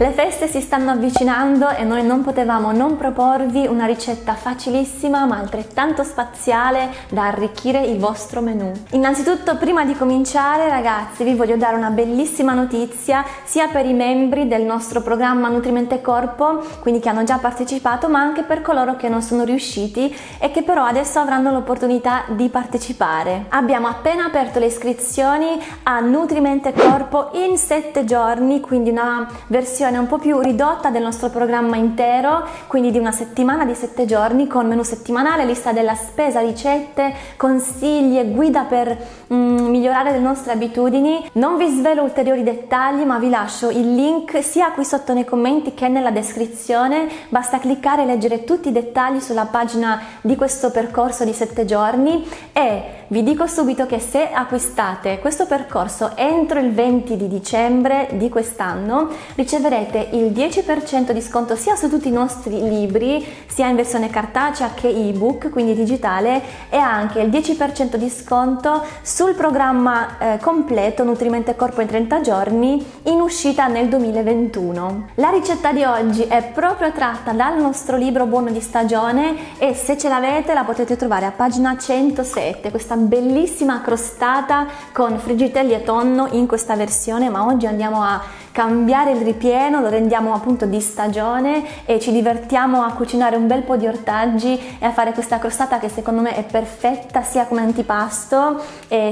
Le feste si stanno avvicinando e noi non potevamo non proporvi una ricetta facilissima ma altrettanto spaziale da arricchire il vostro menù. Innanzitutto prima di cominciare ragazzi vi voglio dare una bellissima notizia sia per i membri del nostro programma Nutrimente Corpo, quindi che hanno già partecipato, ma anche per coloro che non sono riusciti e che però adesso avranno l'opportunità di partecipare. Abbiamo appena aperto le iscrizioni a Nutrimente Corpo in 7 giorni, quindi una versione un po' più ridotta del nostro programma intero, quindi di una settimana di 7 giorni con menu settimanale, lista della spesa, ricette, consigli e guida per mm, migliorare le nostre abitudini. Non vi svelo ulteriori dettagli, ma vi lascio il link sia qui sotto nei commenti che nella descrizione. Basta cliccare e leggere tutti i dettagli sulla pagina di questo percorso di 7 giorni e vi dico subito che se acquistate questo percorso entro il 20 di dicembre di quest'anno riceverete il 10% di sconto sia su tutti i nostri libri, sia in versione cartacea che ebook, quindi digitale, e anche il 10% di sconto sul programma eh, completo Nutrimento e Corpo in 30 giorni in uscita nel 2021. La ricetta di oggi è proprio tratta dal nostro libro Buono di stagione e se ce l'avete la potete trovare a pagina 107, questa bellissima crostata con friggitelli e tonno in questa versione, ma oggi andiamo a cambiare il ripieno, lo rendiamo appunto di stagione e ci divertiamo a cucinare un bel po' di ortaggi e a fare questa crostata che secondo me è perfetta sia come antipasto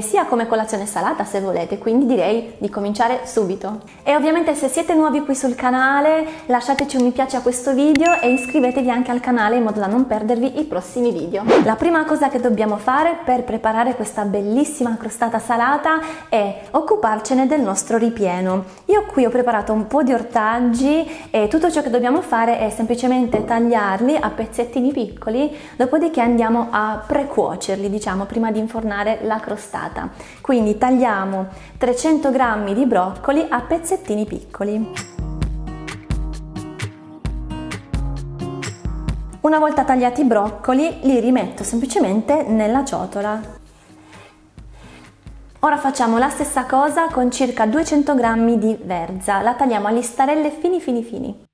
sia come colazione salata se volete, quindi direi di cominciare subito. E ovviamente se siete nuovi qui sul canale lasciateci un mi piace a questo video e iscrivetevi anche al canale in modo da non perdervi i prossimi video. La prima cosa che dobbiamo fare per preparare questa bellissima crostata salata è occuparcene del nostro ripieno. Io qui ho preparato un po' di ortaggi e tutto ciò che dobbiamo fare è semplicemente tagliarli a pezzettini piccoli, dopodiché andiamo a precuocerli, diciamo, prima di infornare la crostata. Quindi tagliamo 300 g di broccoli a pezzettini piccoli. Una volta tagliati i broccoli li rimetto semplicemente nella ciotola. Ora facciamo la stessa cosa con circa 200 g di verza, la tagliamo a listarelle fini fini fini.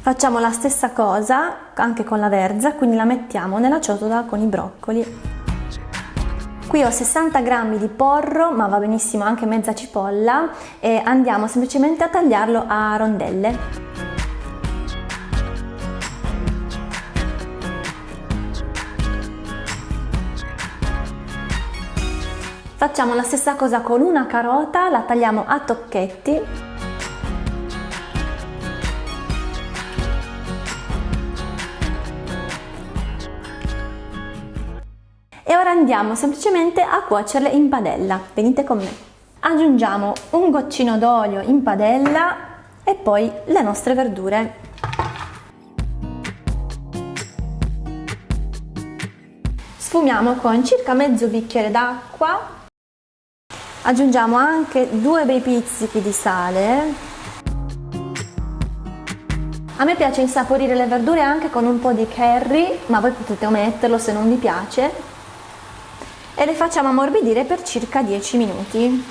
Facciamo la stessa cosa anche con la verza, quindi la mettiamo nella ciotola con i broccoli. Qui ho 60 g di porro, ma va benissimo anche mezza cipolla e andiamo semplicemente a tagliarlo a rondelle. Facciamo la stessa cosa con una carota, la tagliamo a tocchetti. E ora andiamo semplicemente a cuocerle in padella. Venite con me. Aggiungiamo un goccino d'olio in padella e poi le nostre verdure. Sfumiamo con circa mezzo bicchiere d'acqua aggiungiamo anche due bei pizzichi di sale. A me piace insaporire le verdure anche con un po' di curry ma voi potete ometterlo se non vi piace. E le facciamo ammorbidire per circa 10 minuti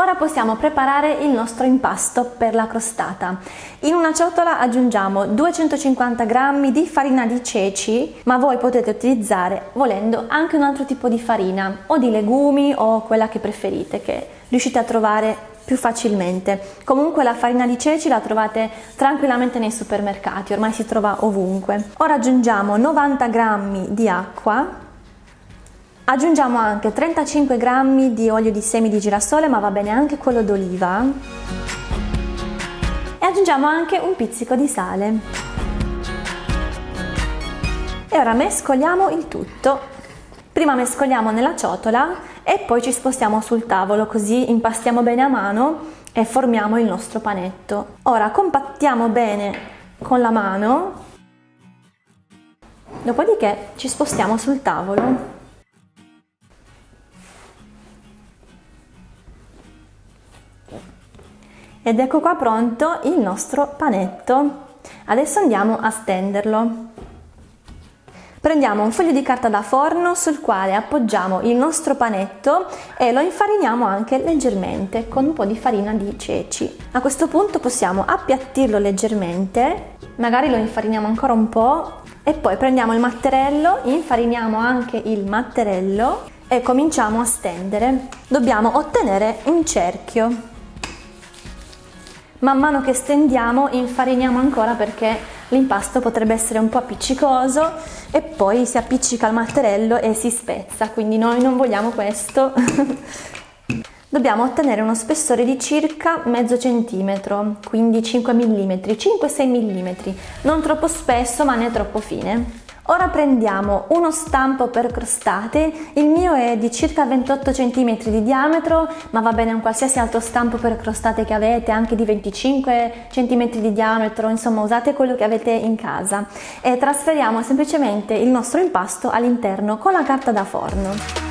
Ora possiamo preparare il nostro impasto per la crostata. In una ciotola aggiungiamo 250 g di farina di ceci, ma voi potete utilizzare, volendo, anche un altro tipo di farina, o di legumi o quella che preferite, che riuscite a trovare più facilmente. Comunque la farina di ceci la trovate tranquillamente nei supermercati, ormai si trova ovunque. Ora aggiungiamo 90 g di acqua Aggiungiamo anche 35 g di olio di semi di girasole, ma va bene anche quello d'oliva. E aggiungiamo anche un pizzico di sale. E ora mescoliamo il tutto. Prima mescoliamo nella ciotola e poi ci spostiamo sul tavolo, così impastiamo bene a mano e formiamo il nostro panetto. Ora compattiamo bene con la mano, dopodiché ci spostiamo sul tavolo Ed ecco qua pronto il nostro panetto. Adesso andiamo a stenderlo. Prendiamo un foglio di carta da forno sul quale appoggiamo il nostro panetto e lo infariniamo anche leggermente con un po' di farina di ceci. A questo punto possiamo appiattirlo leggermente, magari lo infariniamo ancora un po' e poi prendiamo il matterello, infariniamo anche il matterello e cominciamo a stendere. Dobbiamo ottenere un cerchio. Man mano che stendiamo infariniamo ancora perché l'impasto potrebbe essere un po' appiccicoso e poi si appiccica al matterello e si spezza, quindi noi non vogliamo questo. Dobbiamo ottenere uno spessore di circa mezzo centimetro, quindi 5 mm, 5-6 mm, non troppo spesso ma né troppo fine. Ora prendiamo uno stampo per crostate, il mio è di circa 28 cm di diametro, ma va bene un qualsiasi altro stampo per crostate che avete, anche di 25 cm di diametro, insomma usate quello che avete in casa. E trasferiamo semplicemente il nostro impasto all'interno con la carta da forno.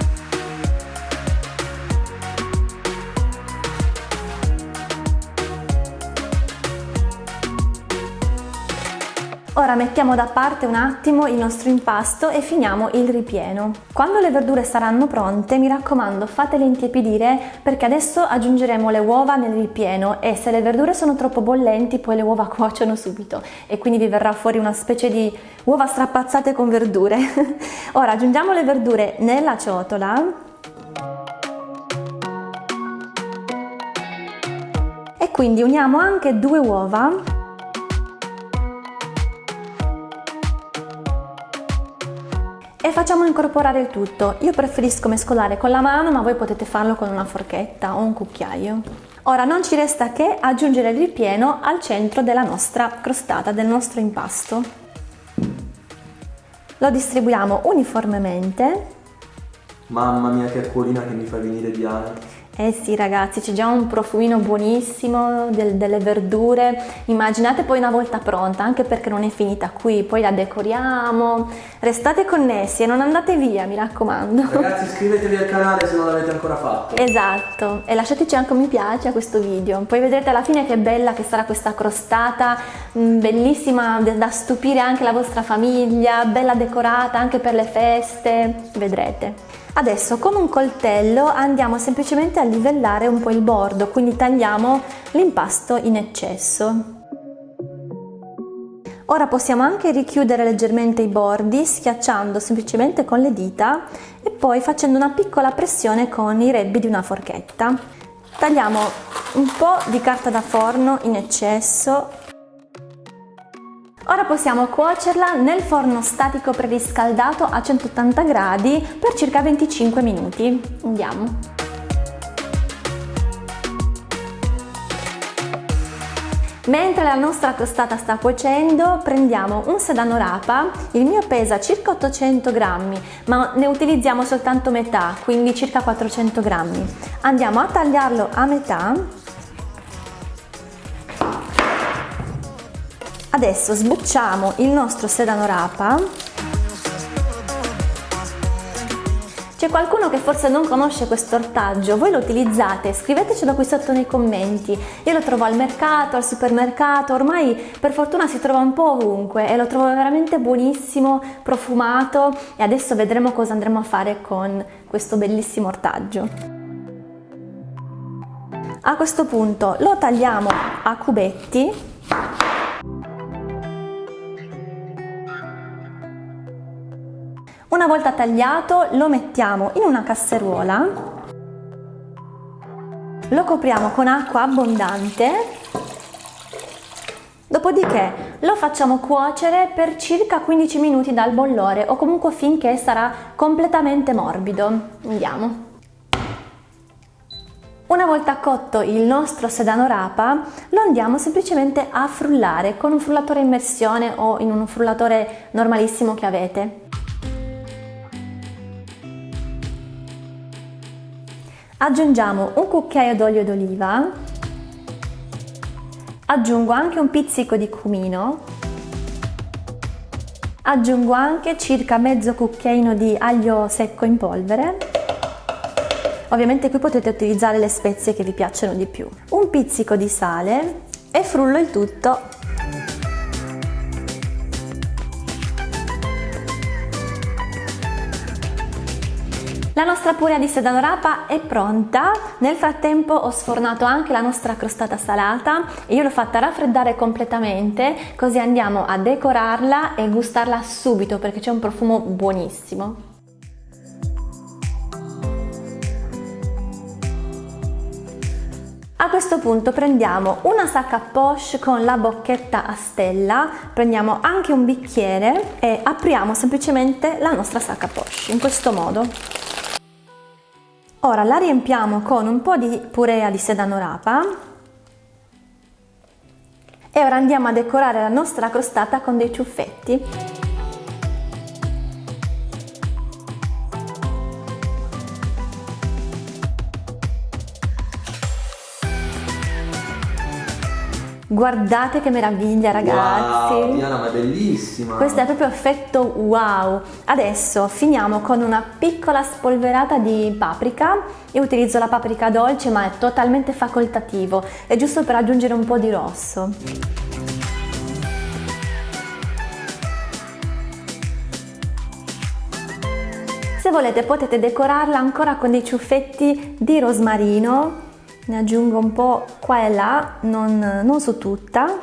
Ora mettiamo da parte un attimo il nostro impasto e finiamo il ripieno. Quando le verdure saranno pronte, mi raccomando fatele intiepidire perché adesso aggiungeremo le uova nel ripieno e se le verdure sono troppo bollenti poi le uova cuociono subito e quindi vi verrà fuori una specie di uova strapazzate con verdure. Ora aggiungiamo le verdure nella ciotola e quindi uniamo anche due uova e facciamo incorporare il tutto. Io preferisco mescolare con la mano ma voi potete farlo con una forchetta o un cucchiaio. Ora non ci resta che aggiungere il ripieno al centro della nostra crostata, del nostro impasto. Lo distribuiamo uniformemente. Mamma mia che acquolina che mi fa venire Diana. Eh sì ragazzi, c'è già un profumino buonissimo del, delle verdure, immaginate poi una volta pronta, anche perché non è finita qui, poi la decoriamo, restate connessi e non andate via, mi raccomando. Ragazzi iscrivetevi al canale se non l'avete ancora fatto. Esatto, e lasciateci anche un mi piace a questo video, poi vedrete alla fine che bella che sarà questa crostata, mm, bellissima da stupire anche la vostra famiglia, bella decorata anche per le feste, vedrete. Adesso con un coltello andiamo semplicemente a livellare un po' il bordo, quindi tagliamo l'impasto in eccesso. Ora possiamo anche richiudere leggermente i bordi schiacciando semplicemente con le dita e poi facendo una piccola pressione con i rebbi di una forchetta. Tagliamo un po' di carta da forno in eccesso Ora possiamo cuocerla nel forno statico preriscaldato a 180 gradi per circa 25 minuti. Andiamo. Mentre la nostra crostata sta cuocendo prendiamo un sedano rapa, il mio pesa circa 800 grammi ma ne utilizziamo soltanto metà, quindi circa 400 grammi. Andiamo a tagliarlo a metà Adesso sbucciamo il nostro sedano rapa. C'è qualcuno che forse non conosce questo ortaggio, voi lo utilizzate? Scrivetecelo qui sotto nei commenti. Io lo trovo al mercato, al supermercato, ormai per fortuna si trova un po' ovunque e lo trovo veramente buonissimo, profumato e adesso vedremo cosa andremo a fare con questo bellissimo ortaggio. A questo punto lo tagliamo a cubetti Una volta tagliato lo mettiamo in una casseruola, lo copriamo con acqua abbondante, dopodiché lo facciamo cuocere per circa 15 minuti dal bollore o comunque finché sarà completamente morbido. Andiamo. Una volta cotto il nostro sedano rapa lo andiamo semplicemente a frullare con un frullatore immersione o in un frullatore normalissimo che avete. Aggiungiamo un cucchiaio d'olio d'oliva, aggiungo anche un pizzico di cumino, aggiungo anche circa mezzo cucchiaino di aglio secco in polvere, ovviamente qui potete utilizzare le spezie che vi piacciono di più, un pizzico di sale e frullo il tutto La nostra purea di sedano rapa è pronta, nel frattempo ho sfornato anche la nostra crostata salata e io l'ho fatta raffreddare completamente così andiamo a decorarla e gustarla subito perché c'è un profumo buonissimo. A questo punto prendiamo una sacca poche con la bocchetta a stella, prendiamo anche un bicchiere e apriamo semplicemente la nostra sacca poche in questo modo. Ora la riempiamo con un po' di purea di sedano rapa e ora andiamo a decorare la nostra crostata con dei ciuffetti. Guardate che meraviglia ragazzi! Wow, Diana, ma è bellissima! Questo è proprio effetto wow! Adesso finiamo con una piccola spolverata di paprika. Io utilizzo la paprika dolce ma è totalmente facoltativo, è giusto per aggiungere un po' di rosso. Se volete potete decorarla ancora con dei ciuffetti di rosmarino ne aggiungo un po' qua e là, non, non su tutta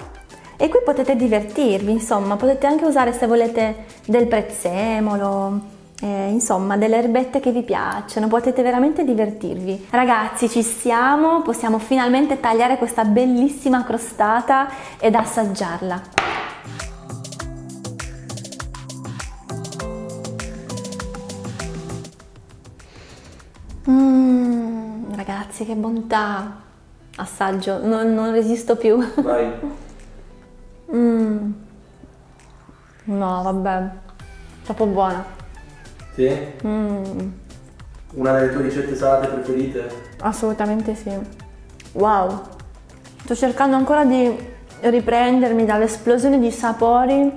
e qui potete divertirvi, insomma, potete anche usare se volete del prezzemolo, eh, insomma, delle erbette che vi piacciono, potete veramente divertirvi. Ragazzi, ci siamo, possiamo finalmente tagliare questa bellissima crostata ed assaggiarla. Ragazzi, che bontà! Assaggio, non, non resisto più. Vai. mm. No, vabbè, troppo buona. Sì? Mm. Una delle tue ricette salate preferite? Assolutamente sì. Wow! Sto cercando ancora di riprendermi dall'esplosione di sapori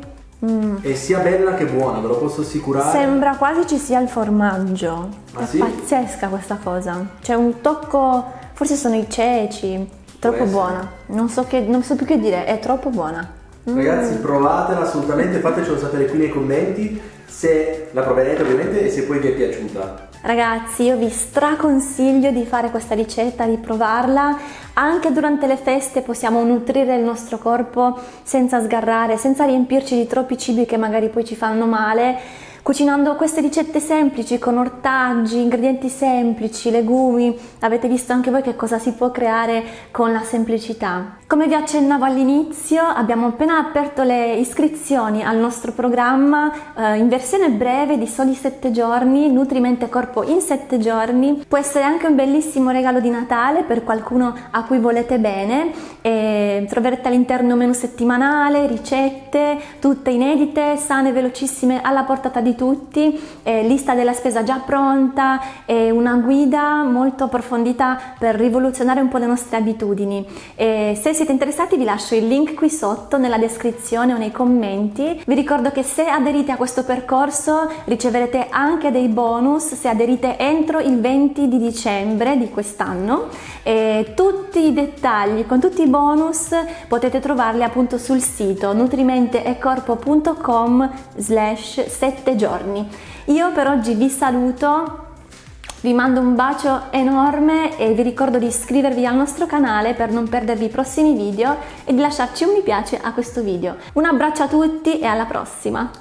Mm. E sia bella che buona, ve lo posso assicurare. Sembra quasi ci sia il formaggio. Ah, è sì? pazzesca questa cosa. C'è un tocco, forse sono i ceci. Troppo buona. Non so, che, non so più che dire, è troppo buona. Mm. Ragazzi, provatela assolutamente, fatecelo sapere qui nei commenti se la proverete ovviamente e se poi vi è piaciuta. Ragazzi, io vi straconsiglio di fare questa ricetta, di provarla. Anche durante le feste possiamo nutrire il nostro corpo senza sgarrare, senza riempirci di troppi cibi che magari poi ci fanno male Cucinando queste ricette semplici con ortaggi, ingredienti semplici, legumi, avete visto anche voi che cosa si può creare con la semplicità. Come vi accennavo all'inizio abbiamo appena aperto le iscrizioni al nostro programma eh, in versione breve di soli 7 giorni, Nutrimente Corpo in 7 giorni. Può essere anche un bellissimo regalo di Natale per qualcuno a cui volete bene e troverete all'interno menu settimanale, ricette, tutte inedite, sane, velocissime alla portata di tutti, eh, lista della spesa già pronta e una guida molto approfondita per rivoluzionare un po' le nostre abitudini. E se siete interessati vi lascio il link qui sotto nella descrizione o nei commenti. Vi ricordo che se aderite a questo percorso riceverete anche dei bonus se aderite entro il 20 di dicembre di quest'anno tutti i dettagli con tutti i bonus potete trovarli appunto sul sito nutrimenteecorpo.com slash 7 giorni giorni. Io per oggi vi saluto, vi mando un bacio enorme e vi ricordo di iscrivervi al nostro canale per non perdervi i prossimi video e di lasciarci un mi piace a questo video. Un abbraccio a tutti e alla prossima!